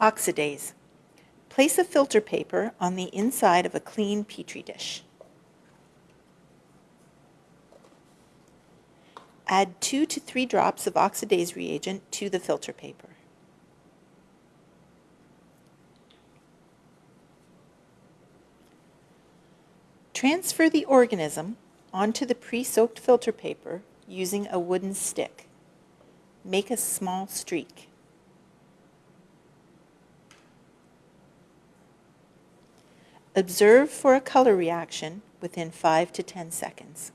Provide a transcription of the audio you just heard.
Oxidase. Place a filter paper on the inside of a clean Petri dish. Add two to three drops of oxidase reagent to the filter paper. Transfer the organism onto the pre-soaked filter paper using a wooden stick. Make a small streak. Observe for a color reaction within 5 to 10 seconds.